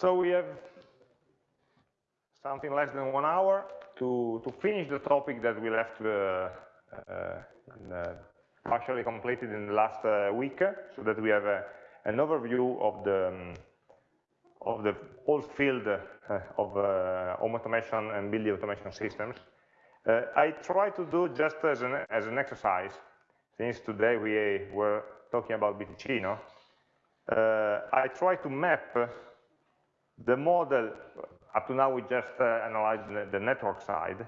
So we have something less than one hour to, to finish the topic that we left uh, uh, in, uh, partially completed in the last uh, week, so that we have an overview of the um, of the whole field uh, of uh, home automation and building automation systems. Uh, I try to do just as an, as an exercise, since today we were talking about BTicino, uh, I try to map the model, up to now we just uh, analyzed the, the, network side,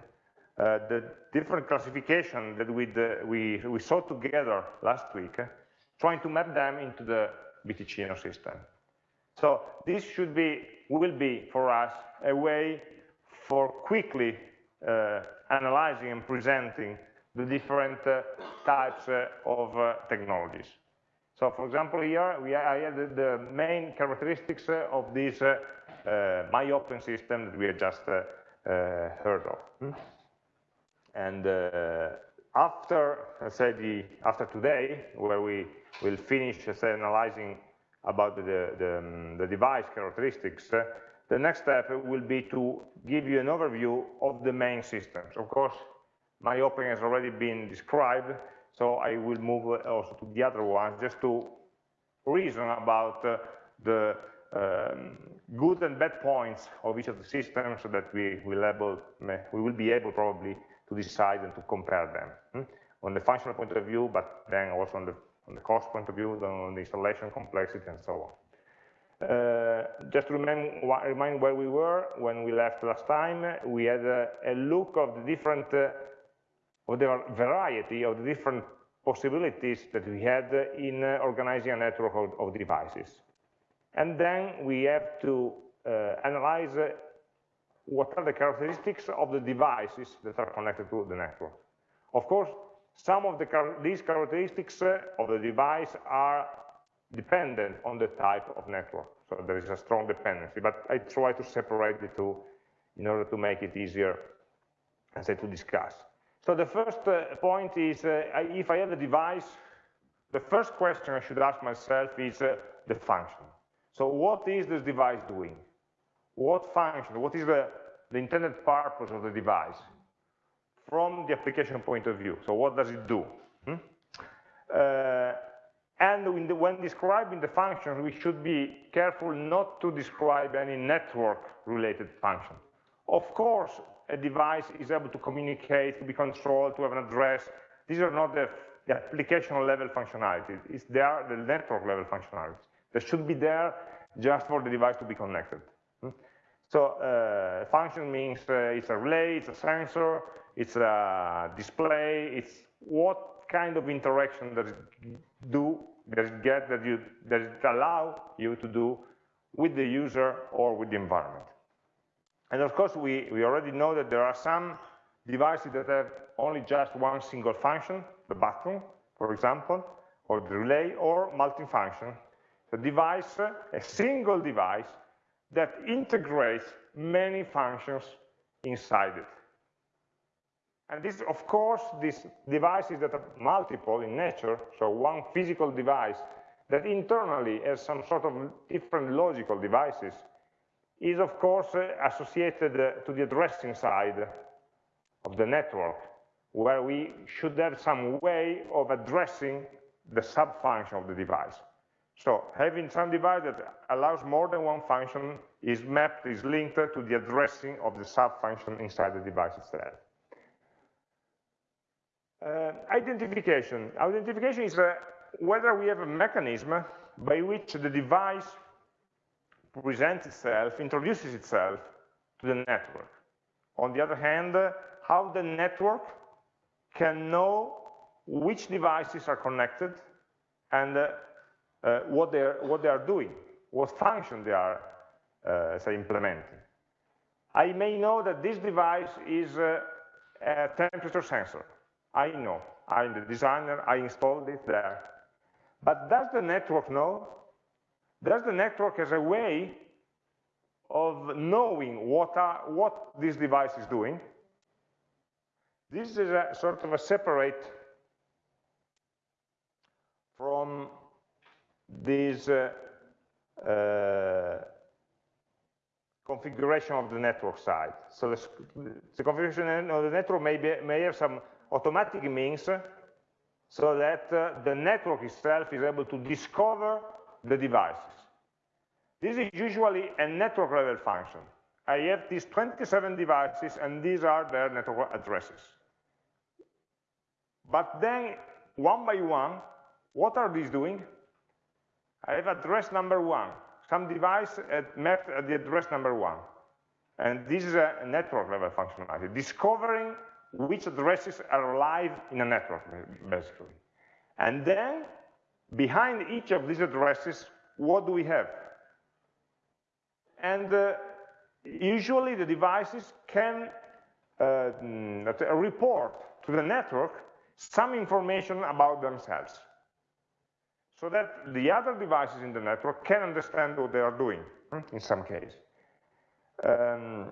uh, the different classification that we, we, we saw together last week, trying to map them into the BTicino system. So this should be, will be for us a way for quickly uh, analyzing and presenting the different uh, types uh, of uh, technologies. So for example, here we I have the, main characteristics uh, of this uh, MyOpen system that we have just heard of. Hmm? And after, let's say, the, after today, where we will finish say, analyzing about the, the, um, the device characteristics, uh, the next step will be to give you an overview of the main systems. Of course, MyOpen has already been described, so I will move also to the other ones just to reason about uh, the um, good and bad points of each of the systems so that we will, able, we will be able probably to decide and to compare them hmm? on the functional point of view, but then also on the on the cost point of view, on the installation complexity, and so on. Uh, just to remind, remind, where we were when we left last time, we had a, a look of the different, uh, of the variety of the different possibilities that we had in uh, organizing a network of, of, devices. And then we have to uh, analyze uh, what are the characteristics of the devices that are connected to the network. Of course, some of the, these characteristics uh, of the device are dependent on the type of network. So there is a strong dependency, but I try to separate the two in order to make it easier, I say, to discuss. So the first uh, point is, uh, if I have a device, the first question I should ask myself is uh, the function. So what is this device doing? What function, what is the, the intended purpose of the device? from the application point of view. So what does it do? Hmm? Uh, and the, when describing the function, we should be careful not to describe any network-related function. Of course, a device is able to communicate, to be controlled, to have an address. These are not the, the application level functionalities. It's there, the network level functionalities. They should be there just for the device to be connected. Hmm? So uh, function means uh, it's a relay, it's a sensor, it's a display, it's what kind of interaction does it do, does it get, that, you, does it allow you to do with the user or with the environment. And of course, we, we already know that there are some devices that have only just one single function, the button, for example, or the relay, or multifunction. The device, a single device that integrates many functions inside it. And this, of course, these devices that are multiple in nature, so one physical device that internally has some sort of different logical devices, is of course associated uh, to the addressing side of the network, where we should have some way of addressing the sub-function of the device. So having some device that allows more than one function is mapped, is linked to the addressing of the sub-function inside the device itself. Uh, identification. Identification is uh, whether we have a mechanism by which the device presents itself, introduces itself to the network. On the other hand, how the network can know which devices are connected and uh, uh, what, they're, what they are doing, what function they are, uh, say, implementing. I may know that this device is a temperature sensor. I know, I'm the designer, I installed it there. But does the network know? Does the network has a way of knowing what, are, what this device is doing? This is a sort of a separate from this uh, uh, configuration of the network side. So the, the configuration of the network may, be, may have some automatic means so that uh, the network itself is able to discover the devices. This is usually a network level function. I have these 27 devices and these are their network addresses. But then, one by one, what are these doing? I have address number one, some device at, mapped at the address number one. And this is a network level functionality, discovering which addresses are live in a network, basically. And then, behind each of these addresses, what do we have? And uh, usually the devices can uh, mm, report to the network some information about themselves so that the other devices in the network can understand what they are doing in some case. Um,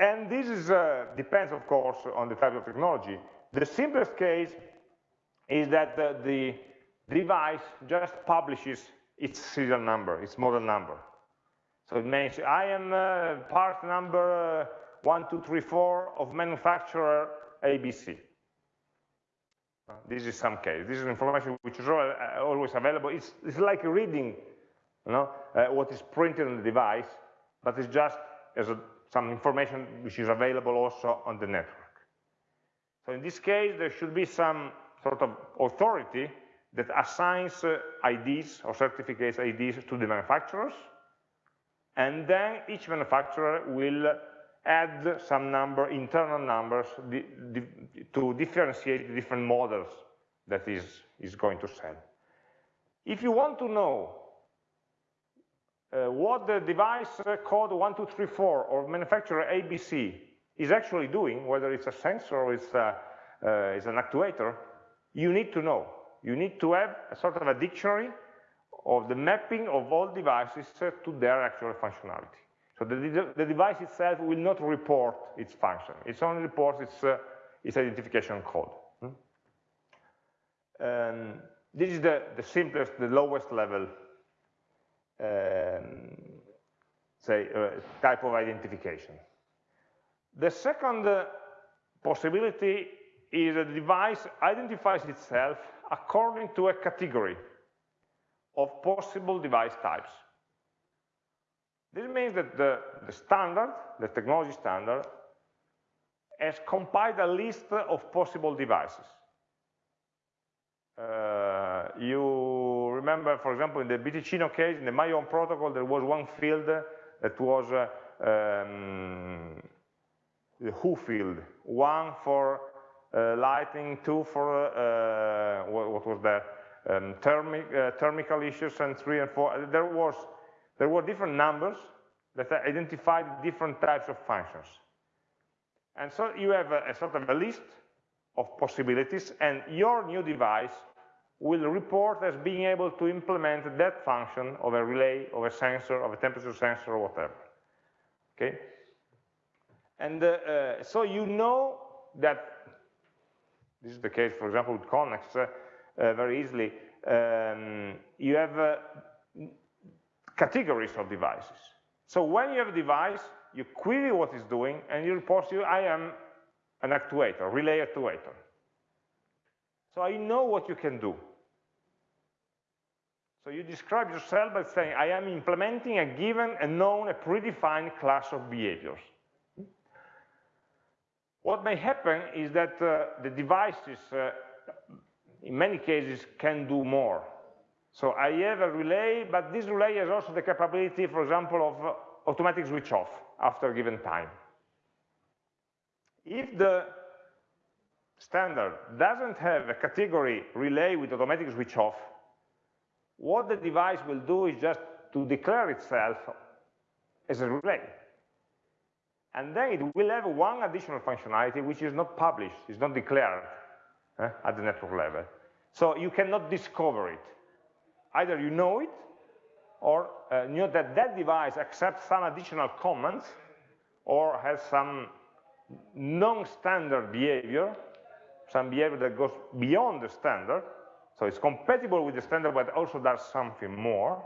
and this is, uh, depends, of course, on the type of technology. The simplest case is that uh, the device just publishes its serial number, its model number. So it means I am uh, part number uh, 1234 of manufacturer ABC. This is some case. This is information which is uh, always available. It's, it's like reading you know, uh, what is printed on the device, but it's just as a, some information which is available also on the network. So in this case, there should be some sort of authority that assigns uh, IDs or certificates IDs to the manufacturers, and then each manufacturer will add some number, internal numbers, di di to differentiate the different models that is, is going to sell. If you want to know uh, what the device code 1234 or manufacturer ABC is actually doing, whether it's a sensor or it's, a, uh, it's an actuator, you need to know. You need to have a sort of a dictionary of the mapping of all devices to their actual functionality. So the, the device itself will not report its function. It only reports its, uh, its identification code. Hmm? Um, this is the, the simplest, the lowest level, um, say, uh, type of identification. The second uh, possibility is that the device identifies itself according to a category of possible device types. This means that the, the standard, the technology standard, has compiled a list of possible devices. Uh, you remember, for example, in the BTicino case, in the My Home protocol, there was one field that was uh, um, the who field, one for uh, lighting, two for, uh, what, what, was that, um, thermic, uh, thermical issues, and three and four. There was there were different numbers that identified different types of functions. And so you have a, a sort of a list of possibilities, and your new device will report as being able to implement that function of a relay, of a sensor, of a temperature sensor, or whatever. Okay? And uh, uh, so you know that, this is the case, for example, with Konnex, uh, uh very easily, um, you have uh, categories of devices. So when you have a device, you query what it's doing, and you report to you, I am an actuator, relay actuator. So I know what you can do. So you describe yourself by saying, I am implementing a given, a known, a predefined class of behaviors. What may happen is that uh, the devices, uh, in many cases, can do more. So I have a relay, but this relay has also the capability, for example, of uh, automatic switch off after a given time. If the standard doesn't have a category relay with automatic switch off, what the device will do is just to declare itself as a relay. And then it will have one additional functionality which is not published, is not declared eh, at the network level. So you cannot discover it either you know it or uh, know that that device accepts some additional commands or has some non-standard behavior, some behavior that goes beyond the standard, so it's compatible with the standard but also does something more,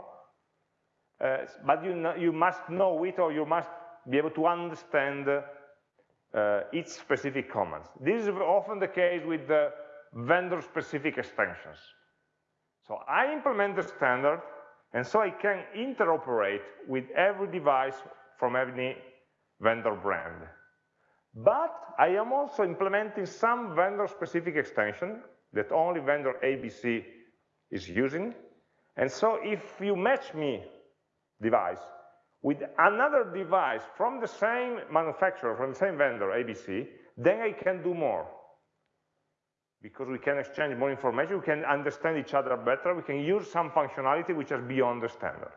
uh, but you, know, you must know it or you must be able to understand uh, each specific commands. This is often the case with the vendor-specific extensions. So I implement the standard, and so I can interoperate with every device from any vendor brand. But I am also implementing some vendor-specific extension that only vendor ABC is using. And so if you match me device with another device from the same manufacturer, from the same vendor, ABC, then I can do more. Because we can exchange more information, we can understand each other better, we can use some functionality which is beyond the standard.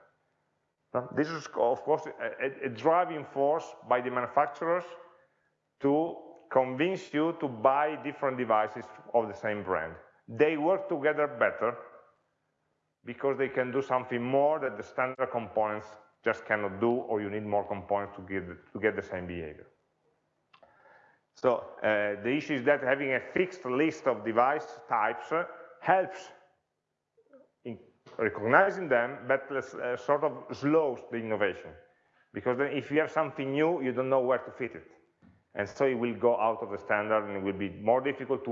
This is, of course, a, a driving force by the manufacturers to convince you to buy different devices of the same brand. They work together better because they can do something more that the standard components just cannot do, or you need more components to get, to get the same behavior. So uh, the issue is that having a fixed list of device types uh, helps in recognizing them, but uh, sort of slows the innovation. Because then if you have something new, you don't know where to fit it. And so it will go out of the standard and it will be more difficult to,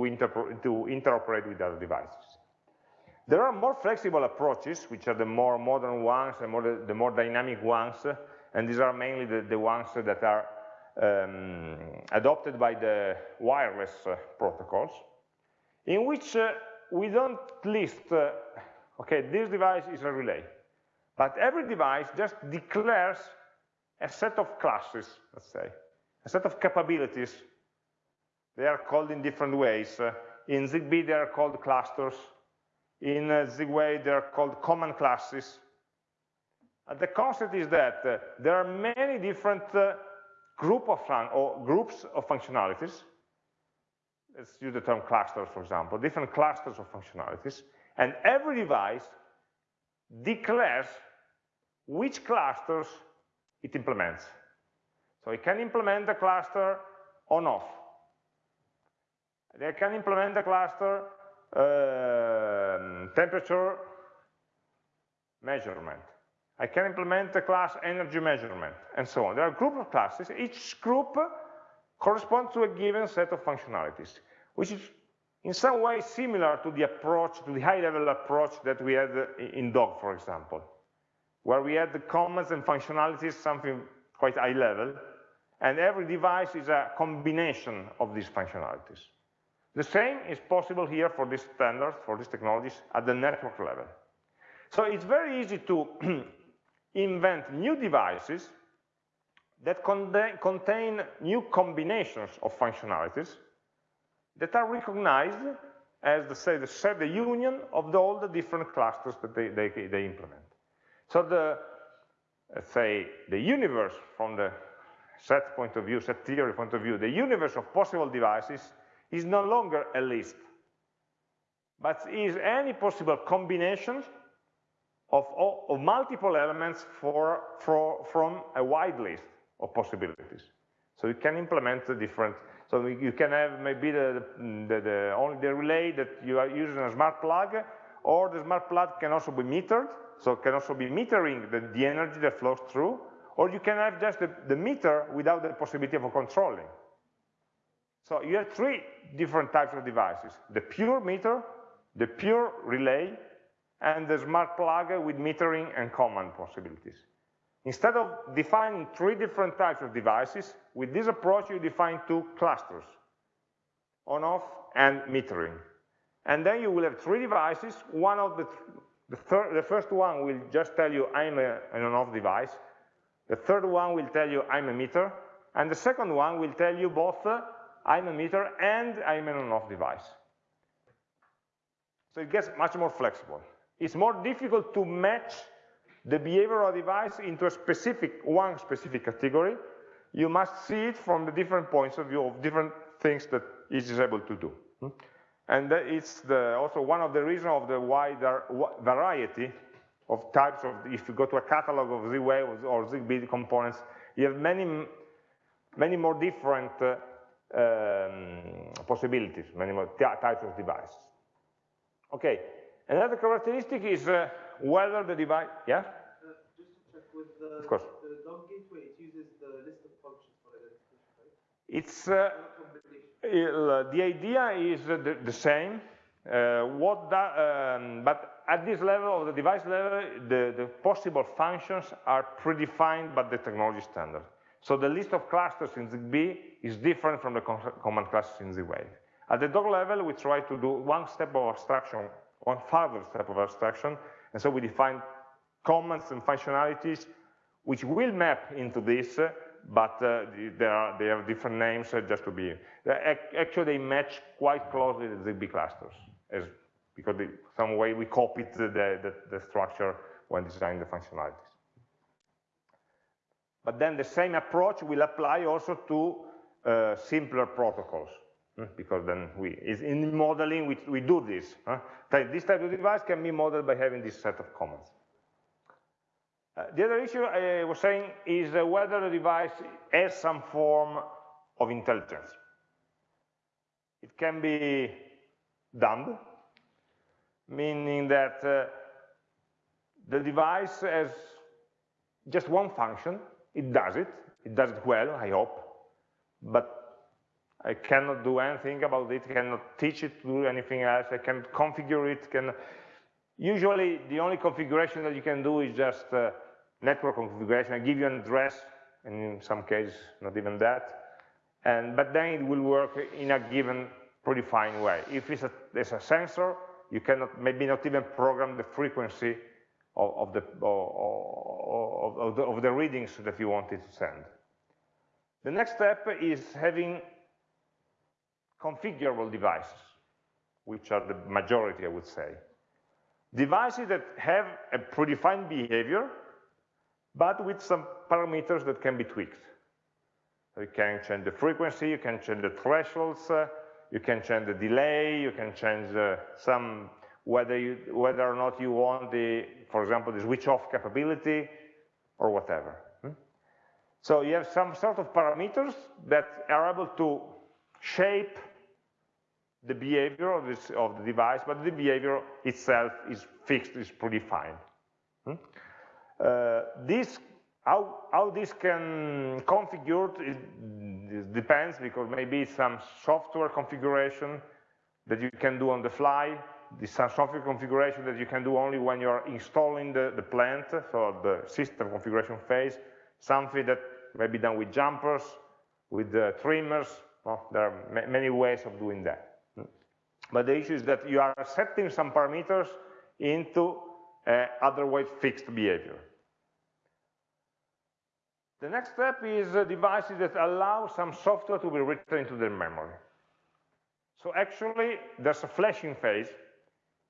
to interoperate with other devices. There are more flexible approaches, which are the more modern ones and more the, the more dynamic ones, and these are mainly the, the ones that are um, adopted by the wireless uh, protocols, in which uh, we don't list, uh, okay, this device is a relay, but every device just declares a set of classes, let's say, a set of capabilities. They are called in different ways. Uh, in ZigBee, they are called clusters. In uh, Z-Wave, they are called command classes. And the concept is that there are many different group of or groups of functionalities. Let's use the term clusters, for example, different clusters of functionalities, and every device declares which clusters it implements. So it can implement the cluster on off. They can implement the cluster uh, temperature measurement. I can implement the class energy measurement, and so on. There are group of classes. Each group corresponds to a given set of functionalities, which is in some way similar to the approach, to the high-level approach that we had in Dog, for example, where we had the commands and functionalities, something quite high level, and every device is a combination of these functionalities. The same is possible here for these standards, for these technologies, at the network level. So it's very easy to invent new devices that contain new combinations of functionalities that are recognized as the, say, the, the union of the, all the different clusters that they, they, they implement. So the, let's say, the universe from the set point of view, set theory point of view, the universe of possible devices is no longer a list, but is any possible combinations of, of multiple elements for, for, from a wide list of possibilities. So you can implement the different, so you can have maybe the, the, the, only the relay that you are using a smart plug, or the smart plug can also be metered, so it can also be metering the, the energy that flows through, or you can have just the, the meter without the possibility of controlling. So you have three different types of devices, the pure meter, the pure relay, and the smart plug with metering and command possibilities. Instead of defining three different types of devices, with this approach you define two clusters, on-off and metering. And then you will have three devices, one of the, the, the first one will just tell you I'm a, an on-off device, the third one will tell you I'm a meter, and the second one will tell you both uh, I'm a meter and I'm an on-off device. So it gets much more flexible it's more difficult to match the behavioral device into a specific, one specific category. You must see it from the different points of view of different things that it is able to do. And it's the, also one of the reasons of the wider variety of types of, if you go to a catalog of Z-Wave or ZigBee components, you have many, many more different uh, um, possibilities, many more types of devices. Okay, Another characteristic is uh, whether the device, yeah? Uh, just to check with the, of course. the dog gateway, it uses the list of It's, uh, the idea is the, the same, uh, what that, um, but at this level, of the device level, the, the possible functions are predefined by the technology standard. So the list of clusters in ZigBee is different from the command clusters in Z-Wave. At the dog level, we try to do one step of abstraction, one further step of abstraction, and so we define commands and functionalities which will map into this, but uh, they, are, they have different names uh, just to be, actually they match quite closely the ZigBee clusters, as, because they, some way we copied the, the, the structure when designing the functionalities. But then the same approach will apply also to uh, simpler protocols, because then we, in modeling, we, we do this. Huh? This type of device can be modeled by having this set of commands. Uh, the other issue I was saying is uh, whether the device has some form of intelligence. It can be dumb, meaning that uh, the device has just one function, it does it, it does it well, I hope, but I cannot do anything about it, cannot teach it to do anything else, I can configure it, can usually the only configuration that you can do is just uh, network configuration, I give you an address, and in some cases not even that, and but then it will work in a given predefined way. If it's a, it's a sensor, you cannot maybe not even program the frequency of, of, the, of, of, the, of the readings that you wanted to send. The next step is having configurable devices, which are the majority, I would say. Devices that have a predefined behavior, but with some parameters that can be tweaked. You can change the frequency, you can change the thresholds, uh, you can change the delay, you can change uh, some whether, you, whether or not you want the, for example, the switch off capability or whatever. Hmm? So you have some sort of parameters that are able to shape the behavior of, this, of the device, but the behavior itself is fixed, is predefined. Hmm? Uh, this, how, how this can configure it, it depends because maybe some software configuration that you can do on the fly, this software configuration that you can do only when you're installing the, the plant, so the system configuration phase, something that may be done with jumpers, with uh, trimmers, well, there are many ways of doing that. But the issue is that you are setting some parameters into uh, otherwise fixed behavior. The next step is uh, devices that allow some software to be written into the memory. So actually, there's a flashing phase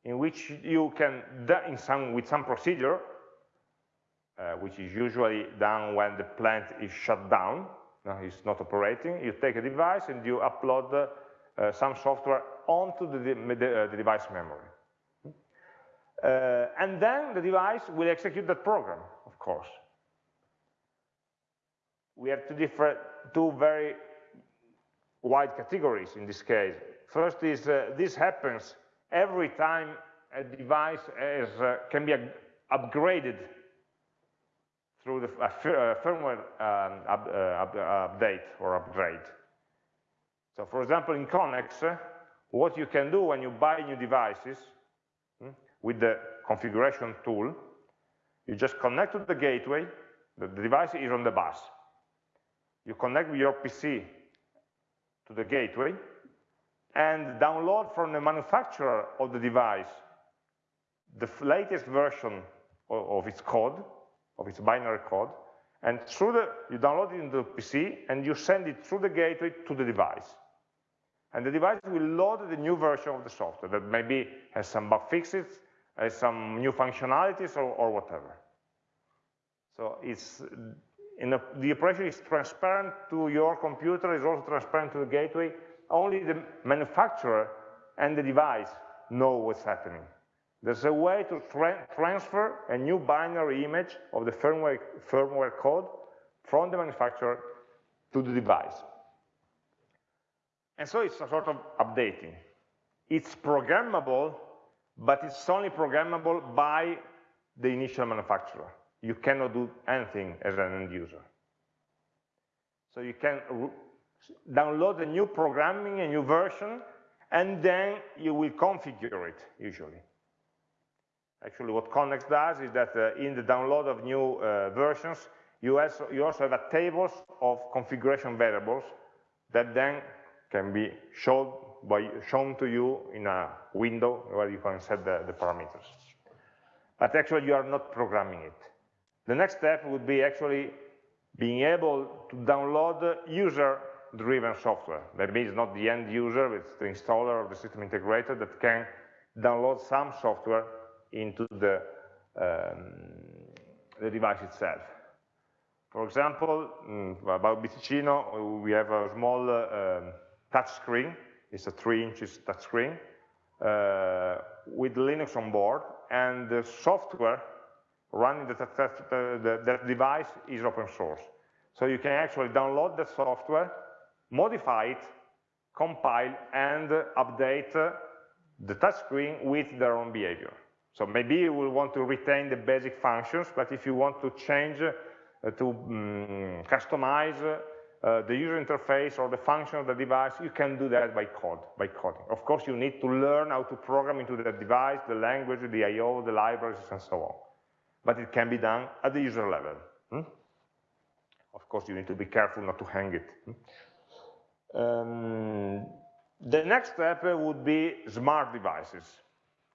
in which you can, in some, with some procedure, uh, which is usually done when the plant is shut down, no, it's not operating, you take a device and you upload uh, some software onto the, the, uh, the device memory. Uh, and then the device will execute that program, of course. We have two different, two very wide categories in this case. First is uh, this happens every time a device is, uh, can be upgraded through the uh, firmware um, up, uh, update or upgrade. So for example, in Konnex, uh, what you can do when you buy new devices hmm, with the configuration tool, you just connect to the gateway, the device is on the bus. You connect with your PC to the gateway, and download from the manufacturer of the device the latest version of, of its code, of its binary code, and through the, you download it into the PC and you send it through the gateway to the device. And the device will load the new version of the software that maybe has some bug fixes, has some new functionalities or, or whatever. So it's, a, the operation is transparent to your computer, is also transparent to the gateway, only the manufacturer and the device know what's happening. There's a way to tra transfer a new binary image of the firmware, firmware code from the manufacturer to the device. And so it's a sort of updating. It's programmable, but it's only programmable by the initial manufacturer. You cannot do anything as an end user. So you can download a new programming, a new version, and then you will configure it, usually. Actually, what Konnex does is that uh, in the download of new uh, versions, you also, you also have a tables of configuration variables that then can be shown, by, shown to you in a window where you can set the, the parameters. But actually, you are not programming it. The next step would be actually being able to download user-driven software. That means not the end user, it's the installer or the system integrator that can download some software into the, um, the device itself. For example, mm, about BTicino, we have a small uh, um, touch screen. It's a three inches touch screen uh, with Linux on board, and the software running the, the, that device is open source. So you can actually download the software, modify it, compile, and update the touchscreen with their own behavior. So maybe you will want to retain the basic functions, but if you want to change, uh, to um, customize uh, the user interface or the function of the device, you can do that by code, by coding. Of course, you need to learn how to program into the device, the language, the I.O., the libraries, and so on. But it can be done at the user level. Hmm? Of course, you need to be careful not to hang it. Hmm? Um, the next step would be smart devices.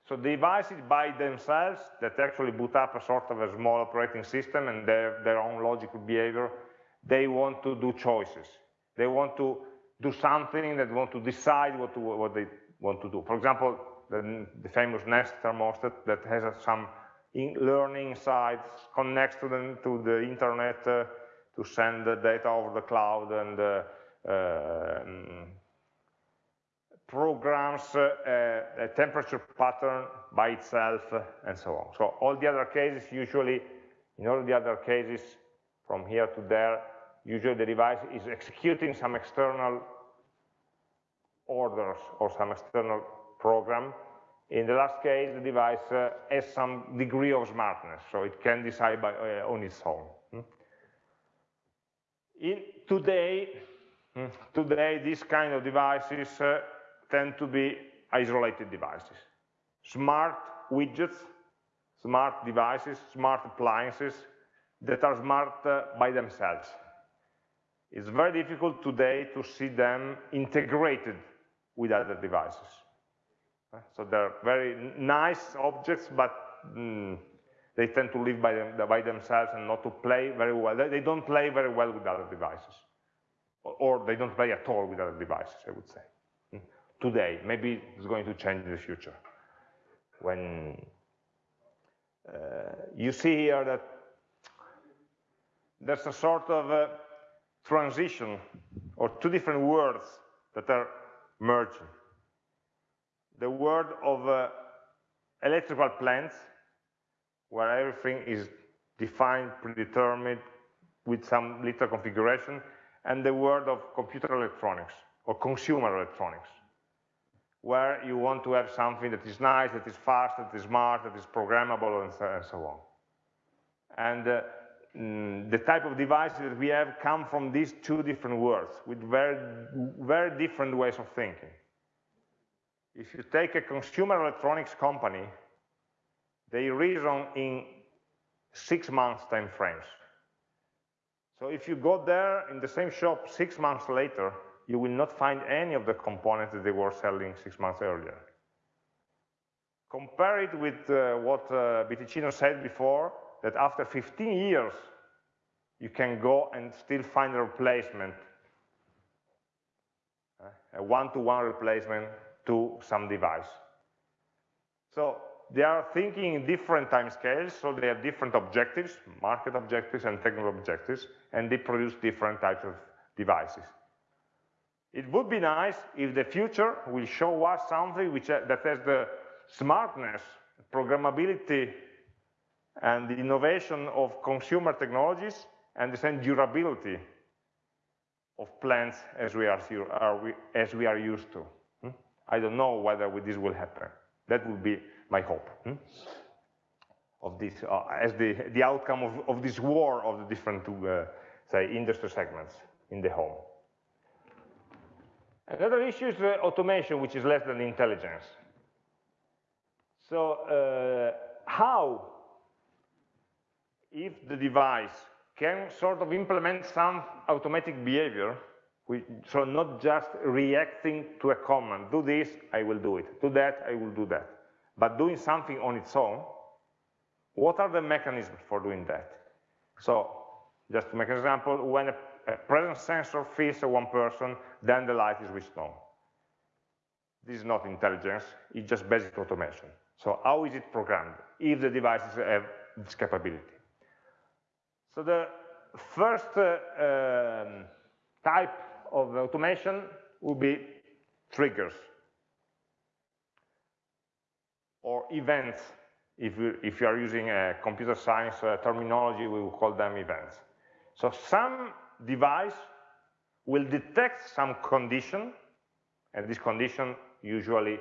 So devices by themselves that actually boot up a sort of a small operating system and their, their own logical behavior, they want to do choices. They want to do something that want to decide what, to, what they want to do. For example, the, the famous Nest thermostat that has some in learning sites, connects to the, to the internet uh, to send the data over the cloud and uh, uh, programs uh, a temperature pattern by itself and so on. So all the other cases usually, in all the other cases from here to there, usually the device is executing some external orders or some external program. In the last case, the device uh, has some degree of smartness, so it can decide by, uh, on its own. Hmm? In, today, hmm, today, these kind of devices uh, tend to be isolated devices. Smart widgets, smart devices, smart appliances that are smart uh, by themselves. It's very difficult today to see them integrated with other devices. Uh, so they're very nice objects, but mm, they tend to live by, them, by, themselves and not to play very well. They, don't play very well with other devices. Or, they don't play at all with other devices, I would say today. Maybe it's going to change in the future. When uh, you see here that there's a sort of a transition or two different words that are merging. The world of uh, electrical plants, where everything is defined, predetermined, with some little configuration, and the world of computer electronics or consumer electronics where you want to have something that is nice, that is fast, that is smart, that is programmable, and so, on. And uh, mm, the type of devices that we have come from these two different worlds with very, very different ways of thinking. If you take a consumer electronics company, they reason in six months time frames. So if you go there in the same shop six months later, you will not find any of the components that they were selling six months earlier. Compare it with uh, what uh, BTicino said before, that after 15 years, you can go and still find a replacement, a one-to-one -one replacement to some device. So they are thinking in different time scales, so they have different objectives, market objectives and technical objectives, and they produce different types of devices. It would be nice if the future will show us something which, uh, that has the smartness, programmability, and the innovation of consumer technologies and the same durability of plants as we are, as we are used to. Hmm? I don't know whether this will happen. That would be my hope hmm? of this, uh, as the, the outcome of, of this war of the different, uh, say, industry segments in the home. Another issue is uh, automation, which is less than intelligence. So uh, how, if the device can sort of implement some automatic behavior, so not just reacting to a command, do this, I will do it, do that, I will do that, but doing something on its own, what are the mechanisms for doing that? So, just to make an example, when a, a presence sensor feels one person, then the light is switched on. This is not intelligence, it's just basic automation. So how is it programmed, if the devices have uh, this capability? So the first uh, um, type of automation would be triggers or events. If you, if you are using a computer science uh, terminology, we will call them events. So some device will detect some condition, and this condition usually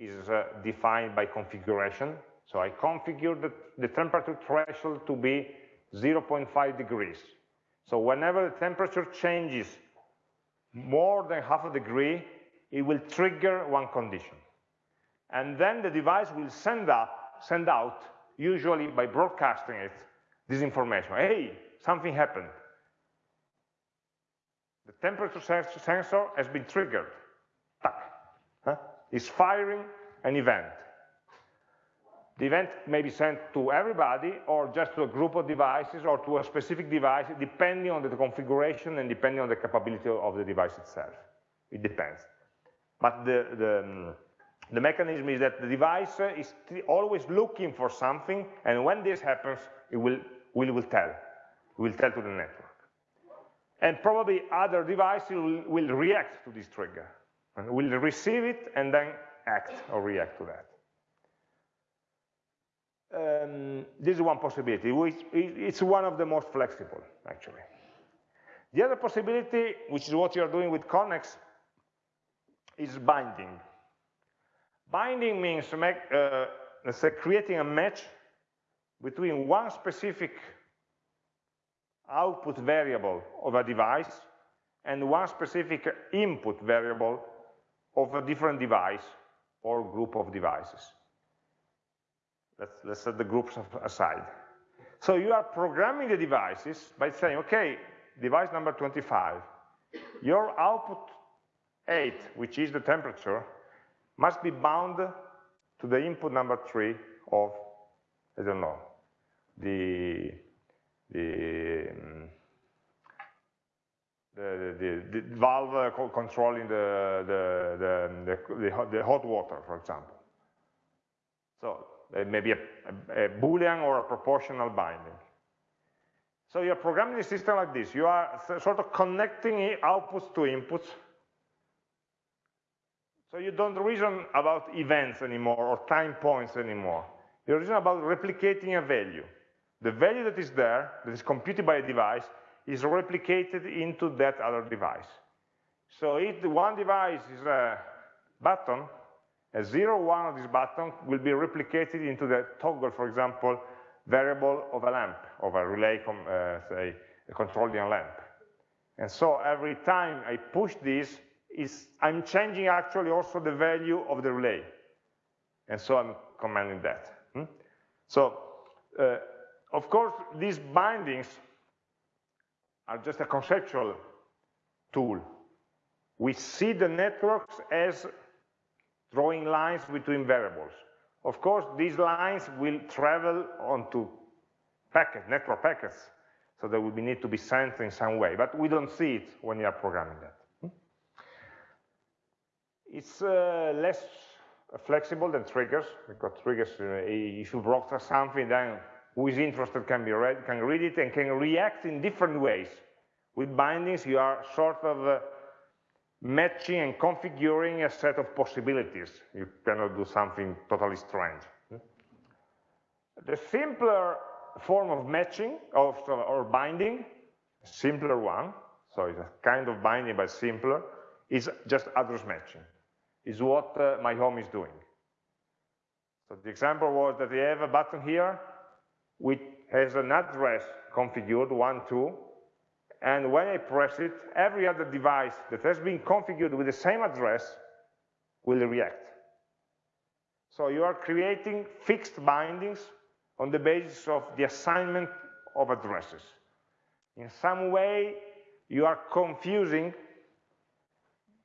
is uh, defined by configuration. So I configure the, the temperature threshold to be 0.5 degrees. So whenever the temperature changes more than half a degree, it will trigger one condition. And then the device will send, up, send out, usually by broadcasting it, this information. Hey, something happened. The temperature sensor has been triggered. Huh? It's firing an event. The event may be sent to everybody or just to a group of devices or to a specific device, depending on the configuration and depending on the capability of the device itself. It depends. But the, the, the mechanism is that the device is always looking for something, and when this happens, it will, will, will tell. It will tell to the network. And probably other devices will, will react to this trigger, and will receive it and then act or react to that um, this is one possibility, which it's one of the most flexible, actually. The other possibility, which is what you're doing with Konnex, is binding. Binding means make, uh, let's say creating a match between one specific output variable of a device and one specific input variable of a different device or group of devices. Let's, let's set the groups aside. So you are programming the devices by saying, okay, device number 25, your output 8, which is the temperature, must be bound to the input number 3 of, I don't know, the, the, um, the, the, the, valve controlling the, the, the, the, hot water, for example. So uh, Uh, maybe a, a, a Boolean or a proportional binding. So you're programming the system like this. You are sort of connecting outputs to inputs. So you don't reason about events anymore or time points anymore. You reason about replicating a value. The value that is there, that is computed by a device, is replicated into that other device. So if one device is a button, a 0, 1 of this button will be replicated into the toggle, for example, variable of a lamp, of a relay, uh, say, controlling a lamp. And so every time I push this, is, I'm changing actually also the value of the relay. And so I'm commanding that. Hmm? So, uh, of course, these bindings are just a conceptual tool. We see the networks as drawing lines between variables. Of course, these lines will travel onto packet, network packets, so they will need to be sent in some way, but we don't see it when you are programming that. Hmm? It's uh, less flexible than triggers, because triggers, uh, if you broadcast something, then who is interested can, be read, can read it and can react in different ways. With bindings, you are sort of uh, matching and configuring a set of possibilities. You cannot do something totally strange. The simpler form of matching of, or binding, simpler one, so it's a kind of binding but simpler, is just address matching, is what uh, my home is doing. So the example was that we have a button here which has an address configured, one, two, and when I press it, every other device that has been configured with the same address will react. So you are creating fixed bindings on the basis of the assignment of addresses. In some way, you are confusing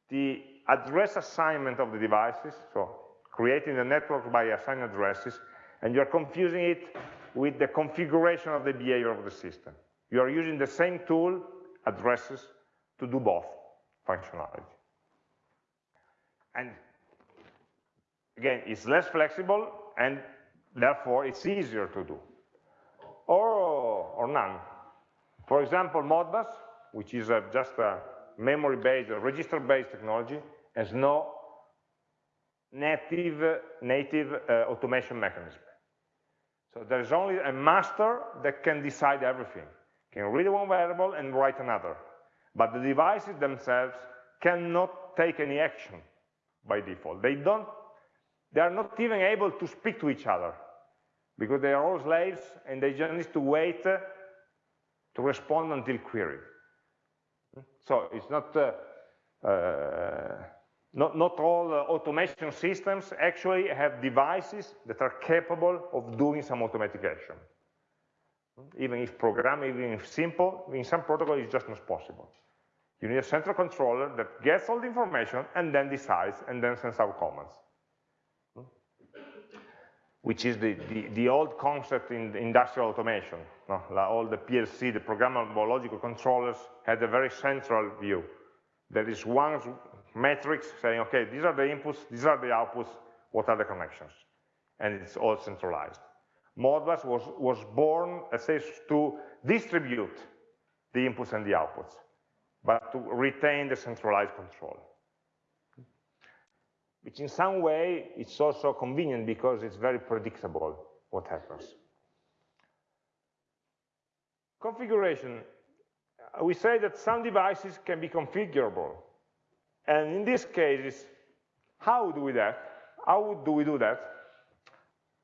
the address assignment of the devices, so creating the network by assigned addresses, and you're confusing it with the configuration of the behavior of the system. You are using the same tool, addresses, to do both functionality. And again, it's less flexible, and therefore it's easier to do. Or, or none. For example, Modbus, which is a, just a memory-based, register-based technology, has no native, native uh, automation mechanism. So there's only a master that can decide everything, can read one variable and write another. But the devices themselves cannot take any action by default. They don't, they are not even able to speak to each other because they are all slaves and they just need to wait uh, to respond until queried. So it's not, uh, uh, not, not all uh, automation systems actually have devices that are capable of doing some automatic action. Even if program, even if simple, in some protocol it's just not possible. You need a central controller that gets all the information and then decides and then sends out commands which is the, the, the, old concept in industrial automation. No? All the PLC, the programmable logical controllers, had a very central view. There is one matrix saying, okay, these are the inputs, these are the outputs, what are the connections? And it's all centralized. Modbus was, was born, let's say, to distribute the inputs and the outputs, but to retain the centralized control which in some way it's also convenient because it's very predictable what happens. Configuration. We say that some devices can be configurable. And in this case, how do we that? How do we do that?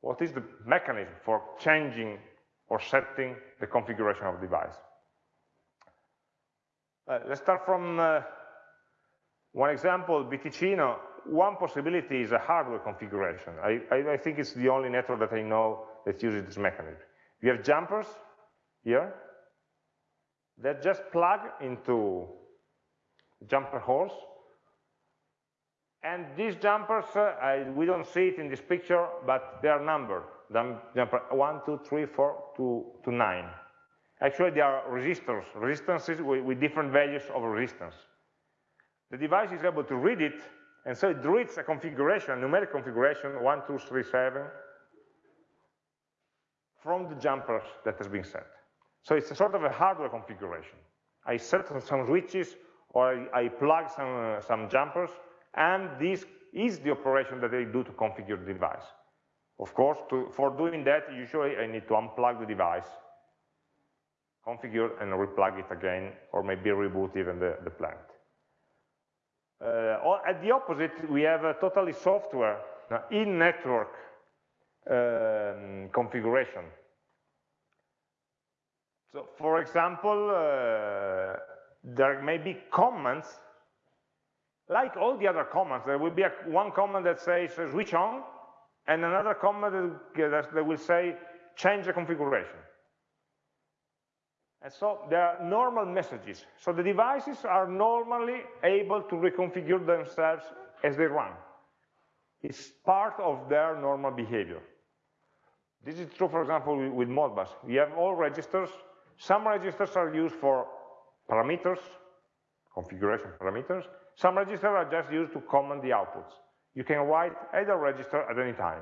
What is the mechanism for changing or setting the configuration of the device? Uh, let's start from uh, one example, BTicino one possibility is a hardware configuration. I, I, I, think it's the only network that I know that uses this mechanism. You have jumpers here that just plug into jumper holes. And these jumpers, uh, I, we don't see it in this picture, but they are numbered. Jumper 1, 2, 3, 4, to, to 9. Actually, they are resistors, resistances with, with different values of resistance. The device is able to read it and so it reads a configuration, a numeric configuration, 1, 2, 3, 7, from the jumpers that has been set. So it's a sort of a hardware configuration. I set some switches or I, I plug some, uh, some jumpers, and this is the operation that I do to configure the device. Of course, to, for doing that, usually I need to unplug the device, configure and replug it again, or maybe reboot even the, the plant. Uh, at the opposite, we have a totally software in-network um, configuration. So, for example, uh, there may be commands, like all the other commands. There will be a, one command that says switch on, and another command that, that will say change the configuration. And so there are normal messages. So the devices are normally able to reconfigure themselves as they run. It's part of their normal behavior. This is true, for example, with Modbus. We have all registers. Some registers are used for parameters, configuration parameters. Some registers are just used to command the outputs. You can write either register at any time.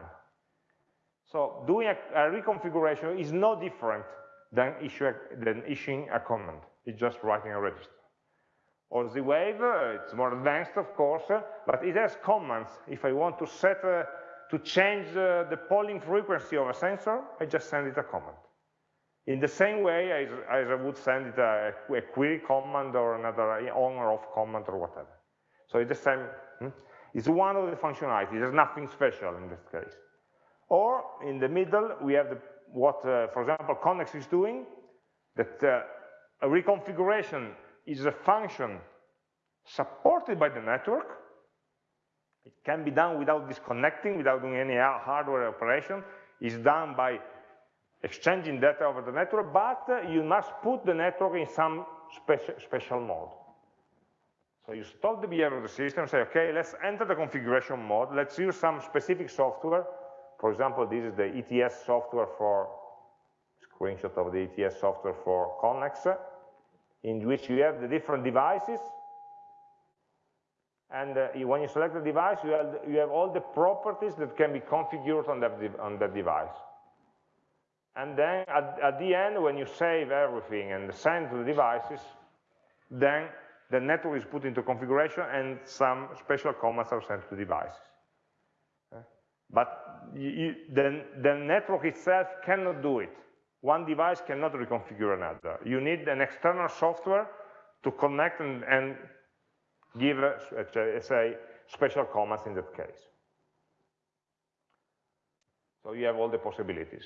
So doing a, a reconfiguration is no different than, issue than issuing a command. It's just writing a register. Or Z-Wave, uh, it's more advanced, of course, uh, but it has commands. If I want to set, uh, to change the polling frequency of a sensor, I just send it a command. In the same way So it's the same, hmm? it's one of the functionalities, there's nothing special in this case. Or in the middle, we have the what, uh, for example, Konnex is doing, that uh, a reconfiguration is a function supported by the network. It can be done without disconnecting, without doing any hardware operation. It's done by exchanging data over the network, but you must put the network in some special, special mode. So you stop the behavior of the system, say, okay, let's enter the configuration mode, let's use some specific software. For example, this is the ETS software for, screenshot of the ETS software for Konnex, in which you have the different devices, and uh, when you select the device, you have, you have all the properties that can be configured on that, on that device. And then at, at the end, when you save everything and send to the devices, then the network is put into configuration and some special commands are sent to devices. But you, the, the network itself cannot do it. One device cannot reconfigure another. You need an external software to connect and, and give, say, special commands in that case. So you have all the possibilities.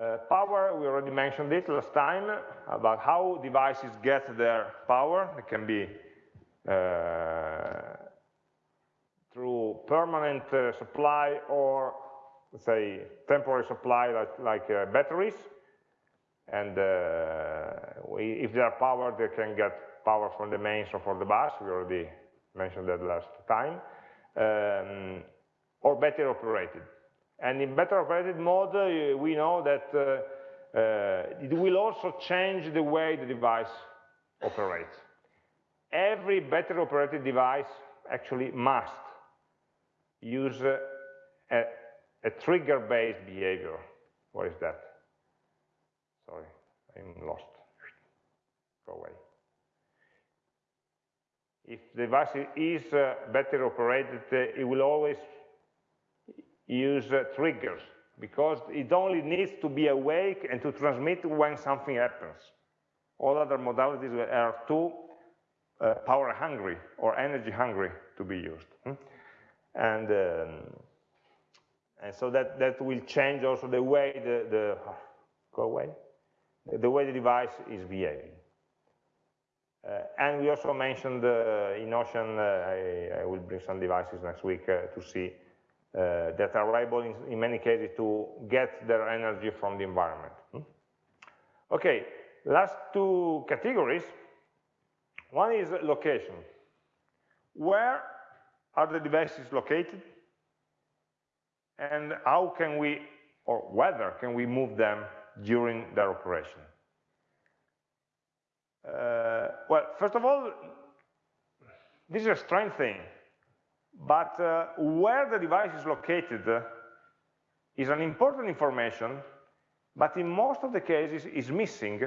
Uh, power, we already mentioned it last time, about how devices get their power. It can be uh, through permanent uh, supply or, let's say, temporary supply like, like uh, batteries. And uh, we, if they are powered, they can get power from the mains or from the bus. We already mentioned that last time. Um, or battery operated. And in better operated mode, uh, we know that uh, uh, it will also change the way the device operates. Every better operated device actually must use a, a, a trigger-based behavior. What is that? Sorry, I'm lost. Go away. If the device is uh, battery operated, it will always use triggers because it only needs to be awake and to transmit when something happens. All other modalities are too uh, power hungry or energy hungry to be used. Hmm? And, um, and so that, that will change also the way the, the go away, the way the device is behaving. Uh, and we also mentioned uh, EnOcean, uh, I, I, will bring some devices next week uh, to see uh, that are able in, in, many cases to get their energy from the environment. Hmm? Okay, last two categories. One is location. Where are the devices located? And how can we, or whether can we move them during their operation? Uh, well, first of all, this is a strange thing but uh, where the device is located is an important information, but in most of the cases is missing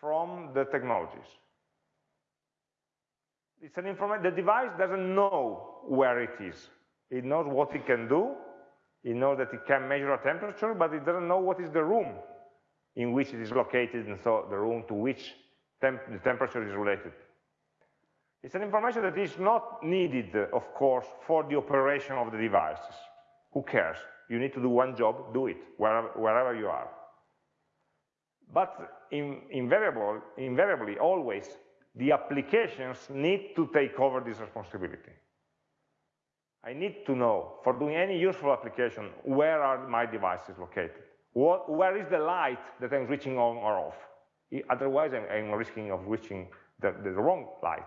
from the technologies. It's an information, the device doesn't know where it is. It knows what it can do, it knows that it can measure a temperature, but it doesn't know what is the room in which it is located, and so the room to which temp the temperature is related. It's an information that is not needed, of course, for the operation of the devices. Who cares? You need to do one job, do it, wherever, wherever you are. But in, invariable, invariably, always, the applications need to take over this responsibility. I need to know, for doing any useful application, where are my devices located? What, where is the light that I'm switching on or off? Otherwise, I'm, I'm risking of switching the, the wrong light.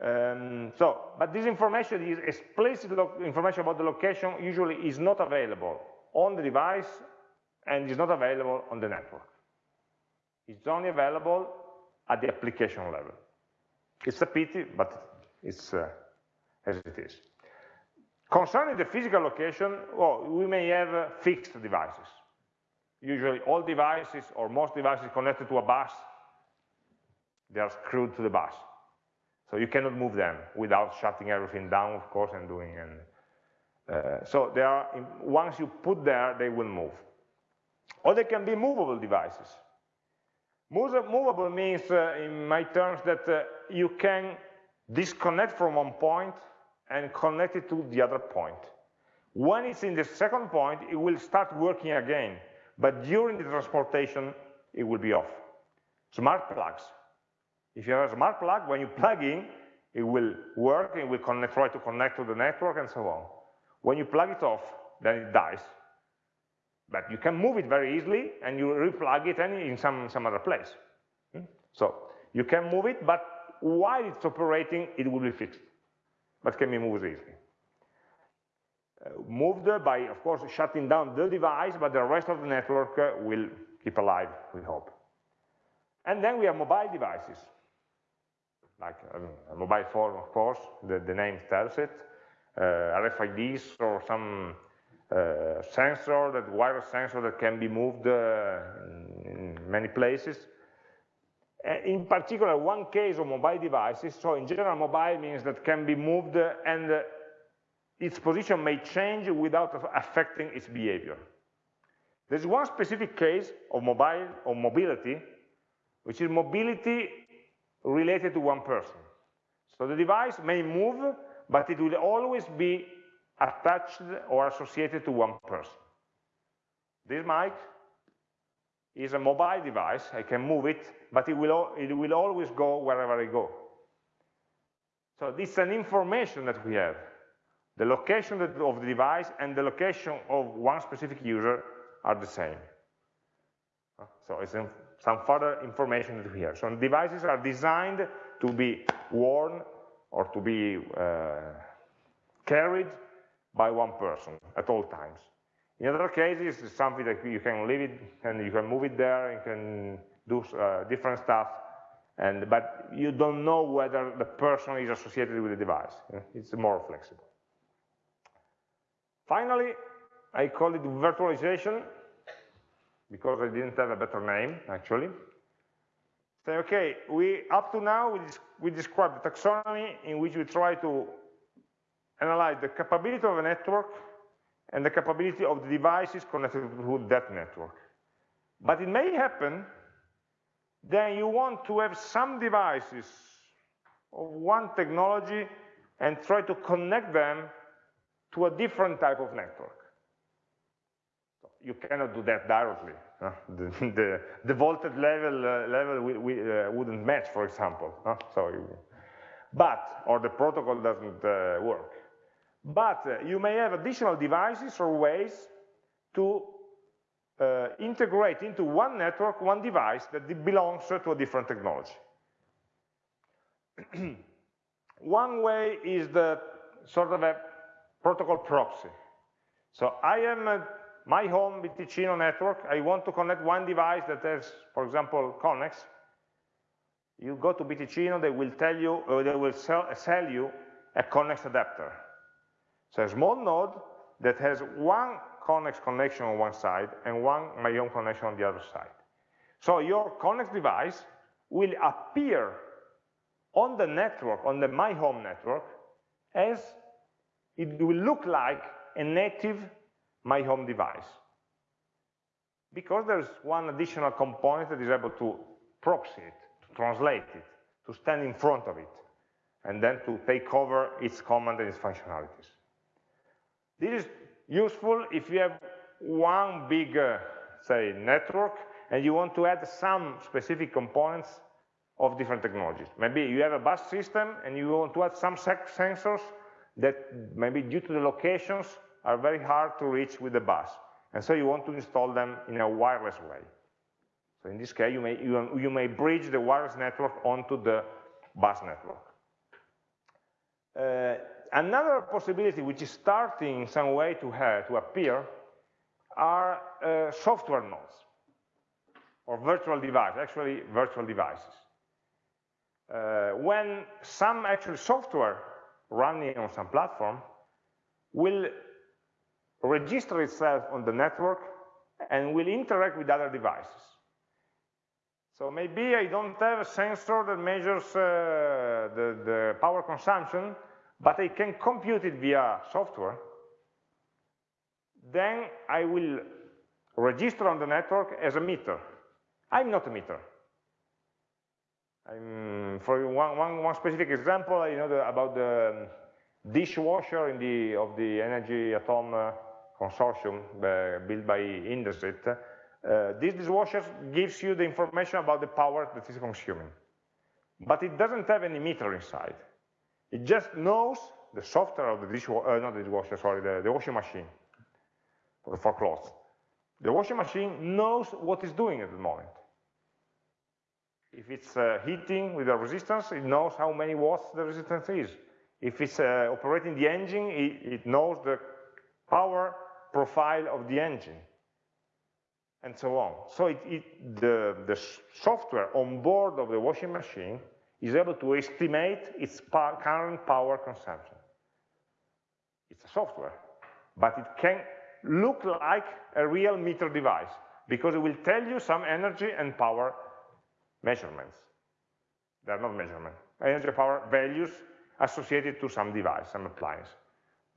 Um, so, but this information is explicit information about the location usually is not available on the device and is not available on the network. It's only available at the application level. It's a pity, but it's uh, as it is. Concerning the physical location, well, we may have uh, fixed devices. Usually all devices or most devices connected to a bus, they are screwed to the bus. So you cannot move them without shutting everything down, of course, and doing. And uh, so they are once you put there, they will move. Or they can be movable devices. Movable means, uh, in my terms, that uh, you can disconnect from one point and connect it to the other point. When it's in the second point, it will start working again. but during the transportation, it will be off. Smart plugs. If you have a smart plug, when you plug in, it will work, it will connect, try to connect to the network and so on. When you plug it off, then it dies. But you can move it very easily and you replug it in some, some other place. Hmm? So you can move it, but while it's operating, it will be fixed, but can be moved easily. Uh, moved by, of course, shutting down the device, but the rest of the network will keep alive, we hope. And then we have mobile devices, like a mobile phone, of course, the, the name tells it, uh, RFIDs or some uh, sensor, that wireless sensor that can be moved uh, in many places. In particular, one case of mobile devices, so in general, mobile means that can be moved and its position may change without affecting its behavior. There's one specific case of mobile or mobility, which is mobility related to one person. So the device may move, but it will always be attached or associated to one person. This mic is a mobile device, I can move it, but it will, it will always go wherever I go. So this is an information that we have. The location of the device and the location of one specific user are the same. So it's some further information have. So devices are designed to be worn or to be uh, carried by one person at all times. In other cases, it's something that you can leave it and you can move it there, you can do uh, different stuff, and, but you don't know whether the person is associated with the device. It's more flexible. Finally, I call it virtualization, because I didn't have a better name, actually. Say, okay, we, up to now, we, we described the taxonomy in which we try to analyze the capability of a network and the capability of the devices connected to that network. But it may happen that you want to have some devices of one technology and try to connect them to a different type of network. You cannot do that directly. Uh, the, the, the, voltage level, uh, level we, we, uh, wouldn't match, for example. Uh, so, you, but, or the protocol doesn't uh, work. But uh, you may have additional devices or ways to uh, integrate into one network, one device that belongs to a different technology. one way is the sort of a protocol proxy. So I am a, my home BTicino network. I want to connect one device that has, for example, Konnex. You go to BTicino, they will tell you, or they will sell, sell you a Konnex adapter. So a small node that has one Konnex connection on one side and one my own connection on the other side. So your Konnex device will appear on the network, on the my home network, as it will look like a native my home device. Because there's one additional component that is able to proxy it, to translate it, to stand in front of it, and then to take over its command and its functionalities. This is useful if you have one big, uh, say, network, and you want to add some specific components of different technologies. Maybe you have a bus system, and you want to add some sensors that maybe due to the locations are very hard to reach with the bus. And so you want to install them in a wireless way. So in this case, you may, you, you may bridge the wireless network onto the bus network. Uh, another possibility which is starting in some way to, have, to appear are uh, software nodes or virtual devices, actually virtual devices. Uh, when some actual software running on some platform will register itself on the network and will interact with other devices. So maybe I don't have a sensor that measures uh, the, the power consumption, but I can compute it via software, then I will register on the network as a meter. I'm not a meter. I'm, for one, one, one specific example, you know the, about the dishwasher in the, of the Energy@home uh, consortium built by Indesit. uh, this dishwasher gives you the information about the power that is consuming. But it doesn't have any meter inside. It just knows the software of the dishwasher, uh, not the dishwasher, sorry, the, the washing machine for, for clothes. The washing machine knows what it's doing at the moment. If it's uh, heating with a resistance, it knows how many watts the resistance is. If it's uh, operating the engine, it, it, knows the power profile of the engine, and so on. So it, it, the, the software on board of the washing machine is able to estimate its current power consumption. It's a software, but it can look like a real meter device because it will tell you some energy and power measurements. They're not measurements. Energy power values associated to some device, some appliance.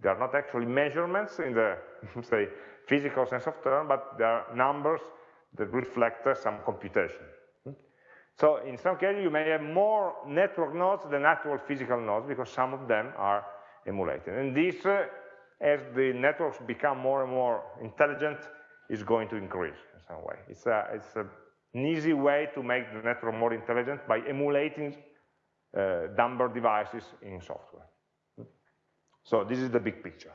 They are not actually measurements in the, say, physical sense of term, but they are numbers that reflect uh, some computation. So in some cases, you may have more network nodes than actual physical nodes because some of them are emulated. And this, uh, as the networks become more and more intelligent, is going to increase in some way. It's, a, it's a, an easy way to make the network more intelligent by emulating uh, number devices in software. So this is the big picture.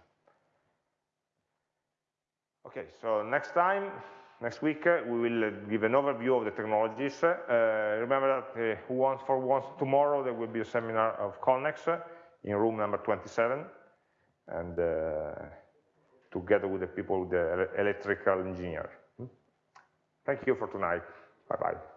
Okay, so next time, next week, uh, we will uh, give an overview of the technologies. Uh, remember that uh, wants for once tomorrow, there will be a seminar of Konnex uh, in room number 27, and together with the people, the electrical engineer. Hmm? Thank you for tonight. Bye-bye.